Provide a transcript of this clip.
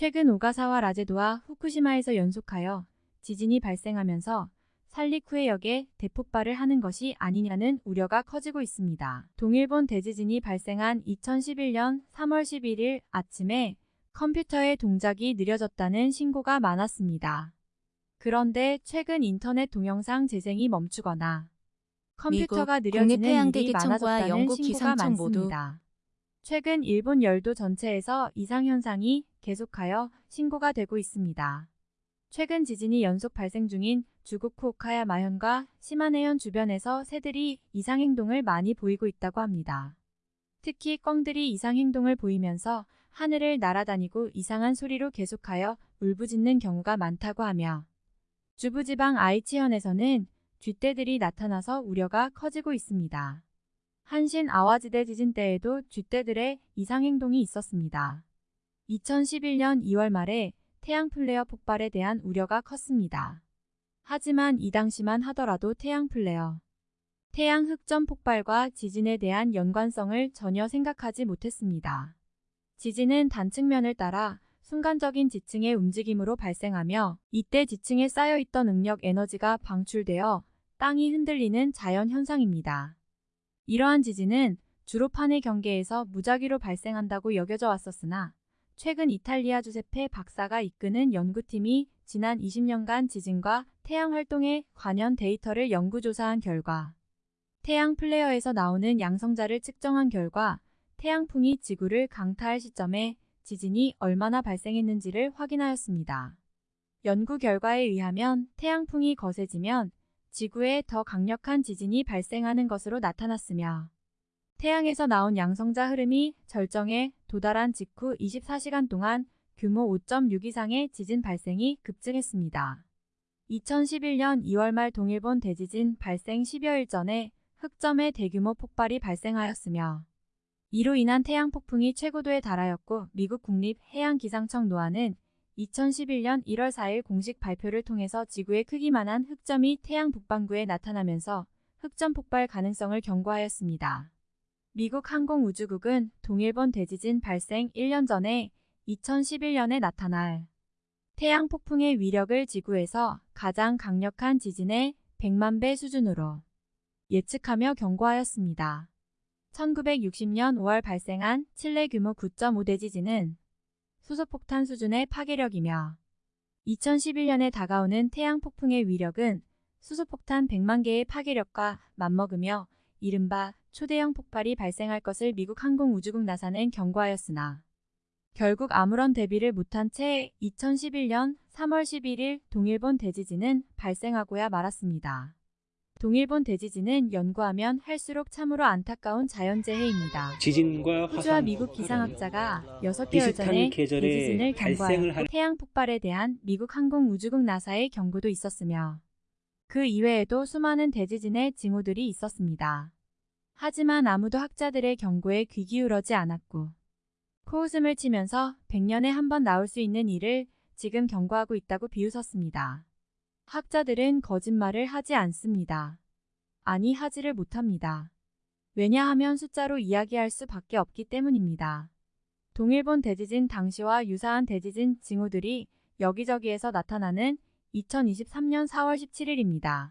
최근 오가사와 라제도와 후쿠시마에서 연속하여 지진이 발생하면서 살리쿠해역에 대폭발을 하는 것이 아니냐는 우려가 커지고 있습니다. 동일본 대지진이 발생한 2011년 3월 11일 아침에 컴퓨터의 동작이 느려졌다는 신고가 많았습니다. 그런데 최근 인터넷 동영상 재생이 멈추거나 컴퓨터가 미국 느려지는 일이 많아졌다는 신고가 기상청 모두 많습니다. 최근 일본 열도 전체에서 이상 현상이 계속하여 신고가 되고 있습니다. 최근 지진이 연속 발생 중인 주국 후오카야 마현과 시마네현 주변에서 새들이 이상 행동을 많이 보이고 있다고 합니다. 특히 꿩들이 이상 행동을 보이면서 하늘을 날아다니고 이상한 소리로 계속하여 울부짖는 경우가 많다고 하며 주부지방 아이치현에서는 쥐떼들이 나타나서 우려가 커지고 있습니다. 한신 아와지 대지진 때에도 쥐떼들의 이상 행동이 있었습니다. 2011년 2월 말에 태양 플레어 폭발에 대한 우려가 컸습니다. 하지만 이 당시만 하더라도 태양 플레어, 태양 흑점 폭발과 지진에 대한 연관성을 전혀 생각하지 못했습니다. 지진은 단층면을 따라 순간적인 지층의 움직임으로 발생하며 이때 지층에 쌓여있던 응력 에너지가 방출되어 땅이 흔들리는 자연 현상입니다. 이러한 지진은 주로 판의 경계에서 무작위로 발생한다고 여겨져 왔었으나 최근 이탈리아 주세페 박사가 이끄는 연구팀이 지난 20년간 지진과 태양 활동에 관련 데이터를 연구조사한 결과 태양 플레어에서 나오는 양성자를 측정한 결과 태양풍이 지구를 강타할 시점에 지진이 얼마나 발생했는지를 확인하였습니다. 연구 결과에 의하면 태양풍이 거세지면 지구에 더 강력한 지진이 발생하는 것으로 나타났으며 태양에서 나온 양성자 흐름이 절정에 도달한 직후 24시간 동안 규모 5.6 이상의 지진 발생이 급증했습니다. 2011년 2월 말 동일본 대지진 발생 10여일 전에 흑점의 대규모 폭발이 발생하였으며 이로 인한 태양 폭풍이 최고도에 달하였고 미국 국립해양기상청 노아는 2011년 1월 4일 공식 발표를 통해서 지구의 크기만한 흑점이 태양 북반구에 나타나면서 흑점 폭발 가능성을 경고하였습니다. 미국 항공우주국은 동일본 대지진 발생 1년 전에 2011년에 나타날 태양 폭풍의 위력을 지구에서 가장 강력한 지진의 100만 배 수준으로 예측하며 경고하였습니다. 1960년 5월 발생한 칠레 규모 9.5 대지진은 수소폭탄 수준의 파괴력이며 2011년에 다가오는 태양 폭풍의 위력은 수소폭탄 100만 개의 파괴력과 맞먹으며 이른바 초대형 폭발이 발생할 것을 미국 항공우주국 나사는 경고하였으나 결국 아무런 대비를 못한 채 2011년 3월 11일 동일본 대지진은 발생하고야 말았습니다. 동일본 대지진은 연구하면 할수록 참으로 안타까운 자연재해입니다. 지진과 호주와 미국 기상학자가 6개월 비슷한 전에 대지진을 경고하였고 할- 태양 폭발에 대한 미국 항공우주국 나사의 경고도 있었으며 그 이외에도 수많은 대지진의 징후들이 있었습니다. 하지만 아무도 학자들의 경고에 귀 기울여지 않았고 코웃음을 치면서 100년에 한 번 나올 수 있는 일을 지금 경고하고 있다고 비웃었습니다. 학자들은 거짓말을 하지 않습니다. 아니 하지를 못합니다. 왜냐하면 숫자로 이야기할 수밖에 없기 때문입니다. 동일본 대지진 당시와 유사한 대지진 징후들이 여기저기에서 나타나는 2023년 4월 17일입니다.